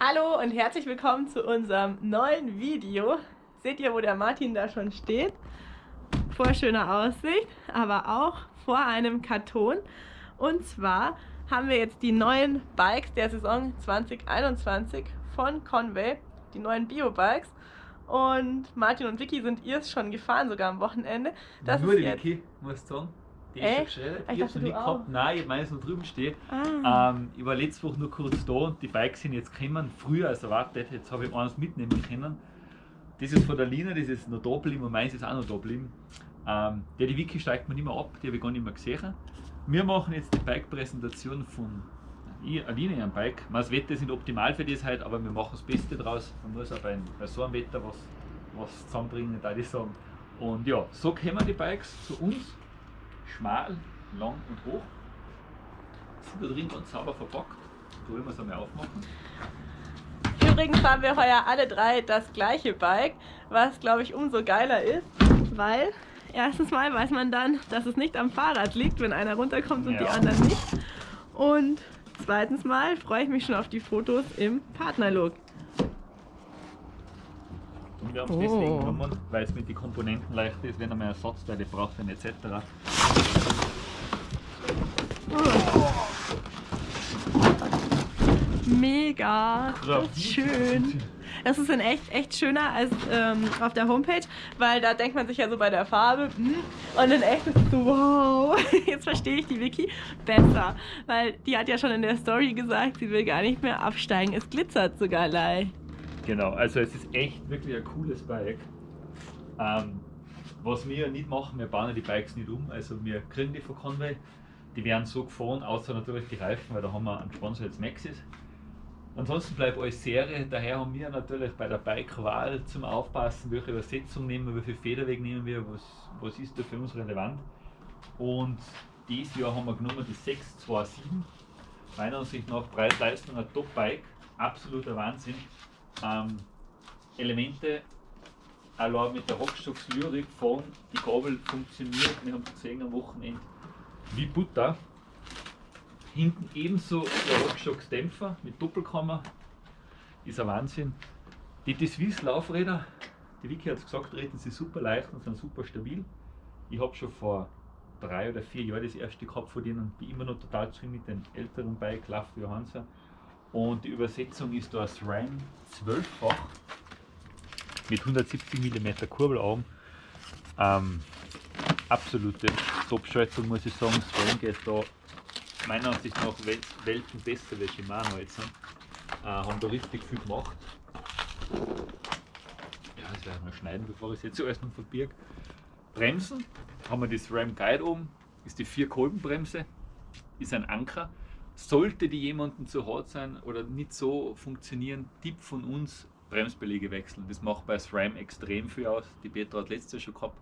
Hallo und herzlich willkommen zu unserem neuen Video. Seht ihr, wo der Martin da schon steht? Vor schöner Aussicht, aber auch vor einem Karton. Und zwar haben wir jetzt die neuen Bikes der Saison 2021 von Conway, die neuen Bio-Bikes. Und Martin und Vicky sind ihr schon gefahren, sogar am Wochenende. Das Nur die. Vicky, musst du sagen. Die ist schon geschreddert. Ich, ich hab's noch nicht gehabt. Nein, ich habe meines noch drüben stehen. Ah. Ähm, ich war letzte Woche nur kurz da und die Bikes sind jetzt gekommen, früher als erwartet. Jetzt habe ich eins mitnehmen können. Das ist von der Lina, das ist noch da geblieben und meins ist auch noch da geblieben. Ähm, ja, die Wiki steigt mir nicht mehr ab, die habe ich gar nicht mehr gesehen. Wir machen jetzt die Bike-Präsentation von Aline am Bike. Das Wetter ist nicht optimal für das heute, aber wir machen das Beste draus. Man muss auch bei, bei so einem Wetter was, was zusammenbringen, da ich sagen. Und ja, so kommen die Bikes zu uns schmal, lang und hoch. Sind da drin ganz sauber verpackt. Wollen wir es einmal aufmachen. Übrigens haben wir heuer alle drei das gleiche Bike, was glaube ich umso geiler ist, weil erstens mal weiß man dann, dass es nicht am Fahrrad liegt, wenn einer runterkommt und ja. die anderen nicht. Und zweitens mal freue ich mich schon auf die Fotos im Partnerlook. Und wir haben es oh. deswegen genommen, weil es mit den Komponenten leicht ist, wenn man Ersatzteile braucht etc. Mega, das ist schön. Das ist in echt, echt schöner als ähm, auf der Homepage, weil da denkt man sich ja so bei der Farbe hm, und in echt ist es so, wow, jetzt verstehe ich die Wiki besser, weil die hat ja schon in der Story gesagt, sie will gar nicht mehr absteigen, es glitzert sogar leicht. Genau, also es ist echt wirklich ein cooles Bike. Ähm, was wir nicht machen, wir bauen die Bikes nicht um, also wir kriegen die von Conway, die werden so gefahren, außer natürlich die Reifen, weil da haben wir einen Sponsor jetzt Maxis. Ansonsten bleibt alles Serie, daher haben wir natürlich bei der Bike-Wahl zum Aufpassen, welche Übersetzung nehmen wir, wie viel Federweg nehmen wir, was, was ist da für uns relevant. Und dieses Jahr haben wir genommen die 627. Meiner Ansicht nach Preis-Leistung ein Top-Bike, absoluter Wahnsinn ähm, Elemente allein mit der Rockstocks Lyrik fahren. Die Gabel funktioniert, wir haben es gesehen am Wochenende, wie Butter. Hinten ebenso der Rockstocks Dämpfer mit Doppelkammer, ist ein Wahnsinn. Die, die Swiss Laufräder, die Vicky hat es gesagt, treten sie super leicht und sind super stabil. Ich habe schon vor drei oder vier Jahren das erste gehabt von denen, bin immer noch total zufrieden mit den älteren Bike, Lauf Johansen. Und die Übersetzung ist da SRAM 12-fach mit 170 mm Kurbelaugen. Ähm, absolute Top-Schaltung muss ich sagen. SRAM geht da meiner Ansicht nach Welt Weltenbeste, wie Shimano jetzt sind. Äh, haben da richtig viel gemacht. Ja, das werde ich noch schneiden, bevor ich es jetzt alles noch verbirge. Bremsen haben wir das RAM Guide oben, ist die 4-Kolbenbremse, ist ein Anker. Sollte die jemandem zu hart sein oder nicht so funktionieren, Tipp von uns, Bremsbeläge wechseln. Das macht bei SRAM extrem viel aus. Die Petra hat letztes Jahr schon gehabt,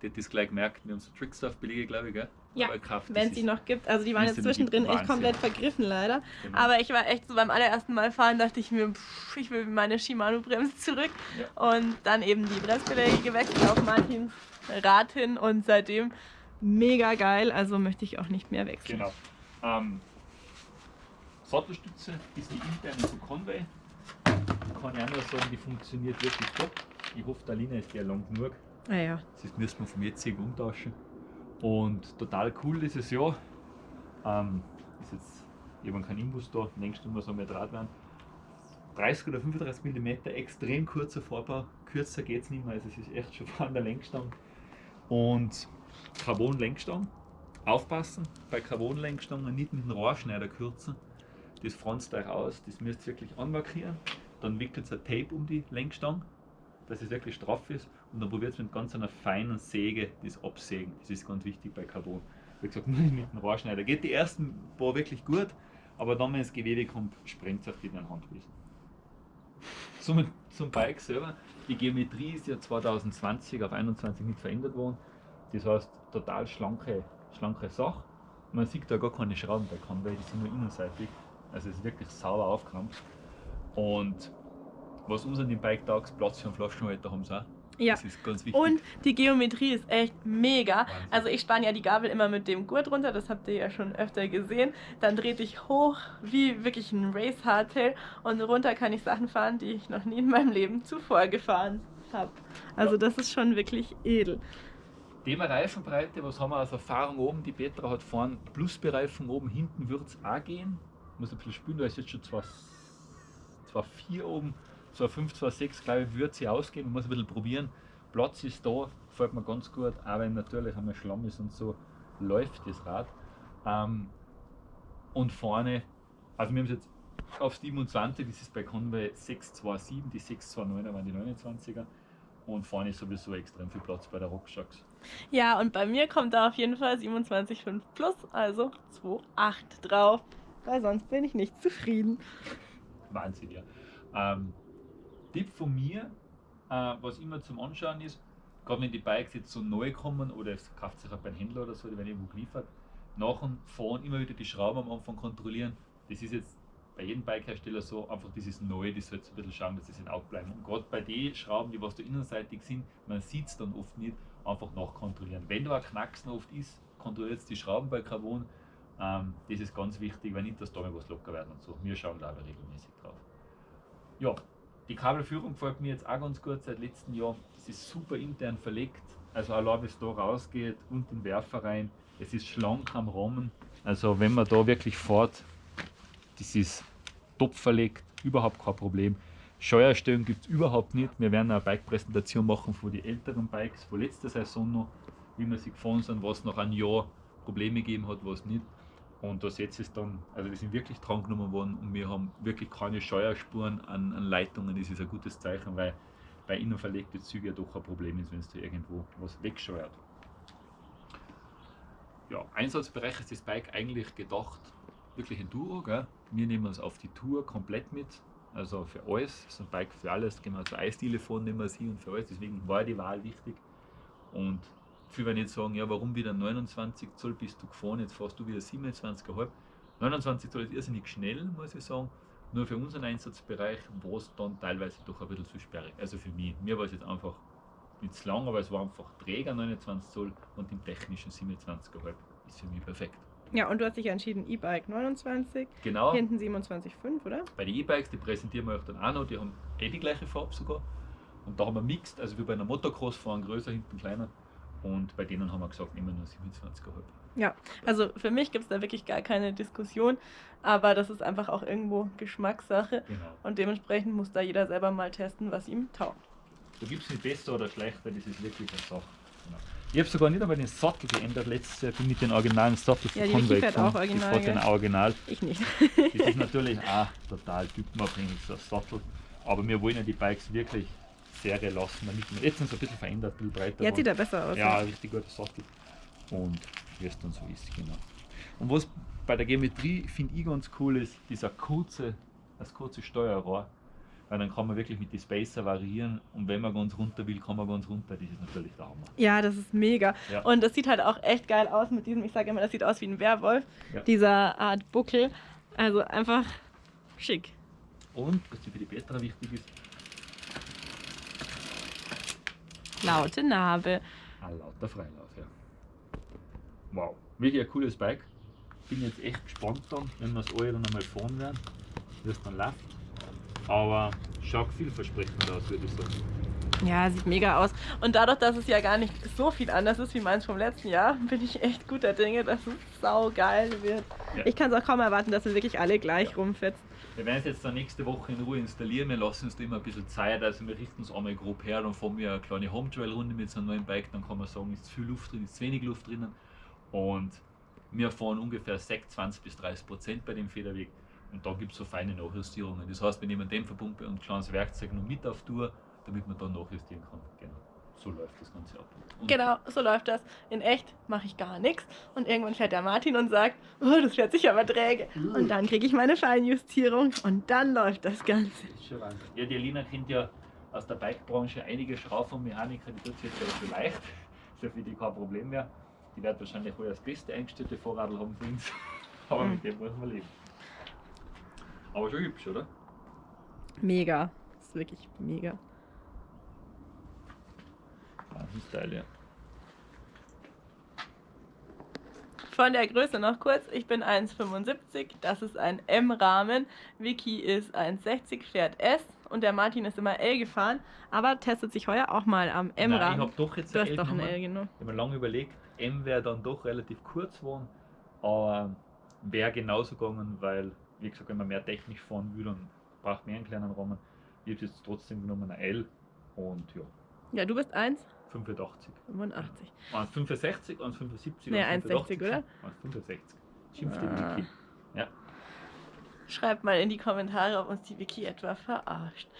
die hat das gleich gemerkt. Wir haben so Trickstuff-Belege, glaube ich, gell? Ja, wenn es sie noch gibt. Also die waren jetzt zwischendrin echt komplett vergriffen leider. Genau. Aber ich war echt so beim allerersten Mal fahren, dachte ich mir, pff, ich will meine Shimano-Bremse zurück. Ja. Und dann eben die Bremsbeläge gewechselt auf Martins Rad hin und seitdem mega geil. Also möchte ich auch nicht mehr wechseln. Genau. Ähm, Sattelstütze ist die interne von Conway. Kann ich auch nur sagen, die funktioniert wirklich top. Ich hoffe, der Linie ist ja lang genug. Ah ja. Das müssen wir vom jetzigen umtauschen. Und total cool dieses Jahr. Ähm, ist jetzt, habe keinen Imbus da, längst muss auch mehr Draht werden. 30 oder 35 mm, extrem kurzer Vorbau, kürzer geht es nicht mehr, also es ist echt schon vor der Lenkstange. Und Carbon-Lenkstange. Aufpassen, bei Carbon-Lenkstangen nicht mit dem Rohrschneider kürzen das franzt euch aus, das müsst ihr wirklich anmarkieren. Dann wickelt ihr Tape um die Lenkstange, dass es wirklich straff ist und dann probiert es mit ganz einer feinen Säge das absägen. Das ist ganz wichtig bei Carbon. Wie gesagt, nur mit dem Rohrschneider. Geht die ersten paar wirklich gut, aber dann, wenn das Gewebe kommt, sprengt es auf die Handwiesen. Zum, zum Bike selber, die Geometrie ist ja 2020 auf 21 nicht verändert worden. Das heißt, total schlanke, schlanke Sache. Man sieht da gar keine Schrauben bei Conway, die sind nur innenseitig. Also es ist wirklich sauber aufgeräumt. Und was uns an dem Bike taugt, Platz für einen Flaschenhalter haben sie auch. Ja. Das ist ganz wichtig. Und die Geometrie ist echt mega. Wahnsinn. Also ich spanne ja die Gabel immer mit dem Gurt runter, das habt ihr ja schon öfter gesehen. Dann dreht ich hoch wie wirklich ein Race Hardtail und runter kann ich Sachen fahren, die ich noch nie in meinem Leben zuvor gefahren habe. Also Ja. das ist schon wirklich edel. Thema Reifenbreite, was haben wir aus Erfahrung oben? Die Petra hat vorne Plusbereifung oben, hinten wird es auch gehen. Muss ein bisschen spüren, da ist jetzt schon 2,4 oben, 2,5, 2,6, glaube ich, wird sie ausgehen. Man muss ein bisschen probieren. Platz ist da, gefällt mir ganz gut, auch wenn natürlich einmal Schlamm ist und so, läuft das Rad. Ähm, und vorne, also wir haben es jetzt auf 27, das ist bei Conway 627, die 629er waren die 29er. Und vorne ist sowieso extrem viel Platz bei der RockShox. Ja, und bei mir kommt da auf jeden Fall 27,5 plus, also 2,8 drauf. Weil sonst bin ich nicht zufrieden. Wahnsinn, ja. Ähm, Tipp von mir, äh, was immer zum Anschauen ist, gerade wenn die Bikes jetzt so neu kommen oder es kauft sich auch beim Händler oder so, die werden irgendwo geliefert, nach und fahren immer wieder die Schrauben am Anfang kontrollieren. Das ist jetzt bei jedem Bikehersteller so, einfach dieses Neue, das sollte ein bisschen schauen, dass es in Auge bleiben. Und gerade bei den Schrauben, die was da innenseitig sind, man sieht es dann oft nicht, einfach nachkontrollieren. Wenn da ein Knacksen oft ist, kontrolliert die Schrauben bei Carbon. Ähm, das ist ganz wichtig, weil nicht, dass da mal was locker werden und so. Wir schauen da aber regelmäßig drauf. Ja, die Kabelführung gefällt mir jetzt auch ganz gut seit letztem Jahr. Es ist super intern verlegt, also allein bis da rausgeht und den Werfer rein. Es ist schlank am Rahmen. Also wenn man da wirklich fährt, das ist top verlegt, überhaupt kein Problem. Steuerstellung gibt es überhaupt nicht. Wir werden eine Bike-Präsentation machen von den älteren Bikes von letzter Saison noch, wie wir sie gefahren sind, was nach einem Jahr Probleme gegeben hat, was nicht. Und da setzt es dann, also die sind wirklich dran genommen worden und wir haben wirklich keine Steuerspuren an, an Leitungen. Das ist ein gutes Zeichen, weil bei innen verlegte Züge ja doch ein Problem ist, wenn es da irgendwo was wegsteuert. Ja, Einsatzbereich ist das Bike eigentlich gedacht, wirklich Enduro. Gell? Wir nehmen es auf die Tour komplett mit, also für alles. So ein Bike für alles, können wir so Eisdiele fahren, nehmen wir sie und für alles. Deswegen war die Wahl wichtig. Und viele werden jetzt sagen, ja, warum wieder 29 Zoll bist du gefahren, jetzt fährst du wieder 27,5. 29 Zoll ist irrsinnig schnell, muss ich sagen. Nur für unseren Einsatzbereich war es dann teilweise doch ein bisschen zu sperrig. Also für mich. Mir war es jetzt einfach nicht zu lang, aber es war einfach Träger 29 Zoll und im technischen 27,5 ist für mich perfekt. Ja, und du hast dich entschieden, E-Bike 29, Genau. hinten 27,5, oder? Bei den E-Bikes, die präsentieren wir euch dann auch noch, die haben eh die gleiche Farbe sogar. Und da haben wir mixed, also wie bei einer Motocross fahren, größer, hinten kleiner. Und bei denen haben wir gesagt, nehmen wir nur 27,5. Ja, also für mich gibt es da wirklich gar keine Diskussion, aber das ist einfach auch irgendwo Geschmackssache Genau. und dementsprechend muss da jeder selber mal testen, was ihm taugt. Da gibt es nicht besser oder schlechter, das ist wirklich eine Sache. Genau. Ich habe sogar nicht einmal den Sattel geändert letztes Jahr, ich bin mit den originalen Sattel Ja, Conway fährt gefahren. auch original, Ich den? Original. Ich nicht. Das ist natürlich auch total typenabhängig, so ein Sattel. Aber wir wollen ja die Bikes wirklich Serie lassen, damit wir jetzt sind sie ein bisschen verändert, ein bisschen breiter. Jetzt sieht er besser aus. Ja, richtig guter Sattel. Und wie es dann so ist, genau. Und was bei der Geometrie finde ich ganz cool ist, dieser kurze, das kurze Steuerrohr. Weil dann kann man wirklich mit den Spacer variieren und wenn man ganz runter will, kann man ganz runter. Das ist natürlich der Hammer. Ja, das ist mega. Ja. Und das sieht halt auch echt geil aus mit diesem, ich sage immer, das sieht aus wie ein Werwolf, Ja. dieser Art Buckel. Also einfach schick. Und, was für die Petra wichtig ist, Laute Narbe. ein lauter Freilauf. Ja. Wow, wirklich ein cooles Bike. Bin jetzt echt gespannt dann, wenn wir es alle dann einmal fahren werden, wie es dann läuft. Aber schaut vielversprechend aus, würde ich sagen. Ja, sieht mega aus. Und dadurch, dass es ja gar nicht so viel anders ist wie meins vom letzten Jahr, bin ich echt guter Dinge, dass es sau geil wird. Ja. Ich kann es auch kaum erwarten, dass wir wirklich alle gleich rumfetzen. Wir werden es jetzt dann nächste Woche in Ruhe installieren. Wir lassen uns da immer ein bisschen Zeit. Also wir richten uns einmal grob her, dann fahren wir eine kleine Home Trail Runde mit so einem neuen Bike. Dann kann man sagen, ist zu viel Luft drin, ist zu wenig Luft drinnen. Und wir fahren ungefähr 20 bis 30 Prozent bei dem Federweg. Und da gibt es so feine Nachjustierungen. Das heißt, wir nehmen Dämpferpumpe und ein kleines Werkzeug noch mit auf Tour, damit man dann nachjustieren kann. Genau. So läuft das Ganze ab. Und Genau, so läuft das. In echt mache ich gar nichts. Und irgendwann fährt der Martin und sagt, oh, das fährt sich aber träge. Und dann kriege ich meine Feinjustierung und dann läuft das Ganze. Das ist schon Wahnsinn. Ja, die Alina kennt ja aus der Bikebranche einige Schraubenmechaniker, die tut es jetzt ja so leicht. Ist ja für die kein Problem mehr. Die wird wahrscheinlich wohl das beste eingestellte Vorradl haben für uns. Aber Mhm. mit dem muss man leben. Aber schon hübsch, oder? Mega. Das ist wirklich mega. Wahnsinnsteil, ja. Von der Größe noch kurz, ich bin 1,75, das ist ein M-Rahmen, Vicky ist 1,60, fährt S und der Martin ist immer L gefahren, aber testet sich heuer auch mal am Nein, ich M-Rahmen. habe doch jetzt Du ein hast doch ein. L genommen. Ich habe mir lange überlegt, M wäre dann doch relativ kurz geworden, aber wäre genauso gegangen, weil, wie gesagt, wenn man mehr technisch fahren will, dann braucht man einen kleinen Rahmen. Ich habe jetzt trotzdem genommen ein L und ja, Ja, du bist 1,85. 85. 85. Waren es 65 und 75? Nee, und 1,60, oder? Waren es 65. Schimpft die Ah. Ja. Schreibt mal in die Kommentare, ob uns die Vicky etwa verarscht.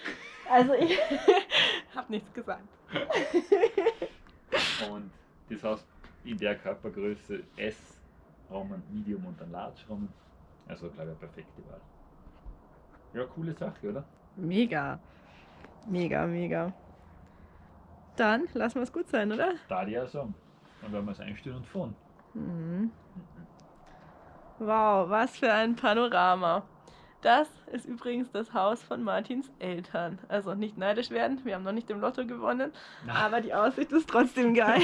Also ich habe nichts gesagt. Und das heißt, in der Körpergröße S Rahmen, Medium und dann Large Rahmen. Also glaube ich eine perfekte Wahl. Ja, coole Sache, oder? Mega. Mega, mega. Dann lassen wir es gut sein, oder? Da die auch sagen. Dann werden wir es einstellen und fahren. Mhm. Wow, was für ein Panorama. Das ist übrigens das Haus von Martins Eltern. Also nicht neidisch werden, wir haben noch nicht im Lotto gewonnen, aber die Aussicht ist trotzdem geil.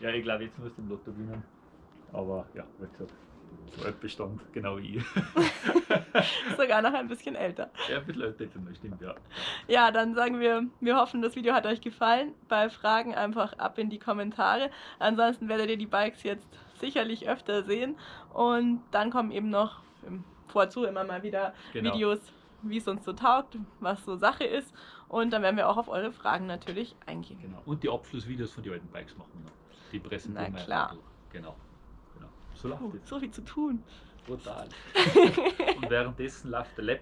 ja, ich glaube, jetzt musst du im Lotto gewinnen. Aber ja, wie gesagt, so alt Bestand, genau wie ich. Sogar noch ein bisschen älter. ja, ein bisschen älter das stimmt, ja. Ja, dann sagen wir, wir hoffen, das Video hat euch gefallen. Bei Fragen einfach ab in die Kommentare. Ansonsten werdet ihr die Bikes jetzt sicherlich öfter sehen. Und dann kommen eben noch im Vorzu immer mal wieder Genau. Videos, wie es uns so taugt, was so Sache ist. Und dann werden wir auch auf eure Fragen natürlich eingehen. Genau. Und die Abschlussvideos von den alten Bikes machen wir noch. Die präsentieren Na klar. Genau. So Oh, so viel zu tun. Brutal. Und währenddessen läuft der Laptop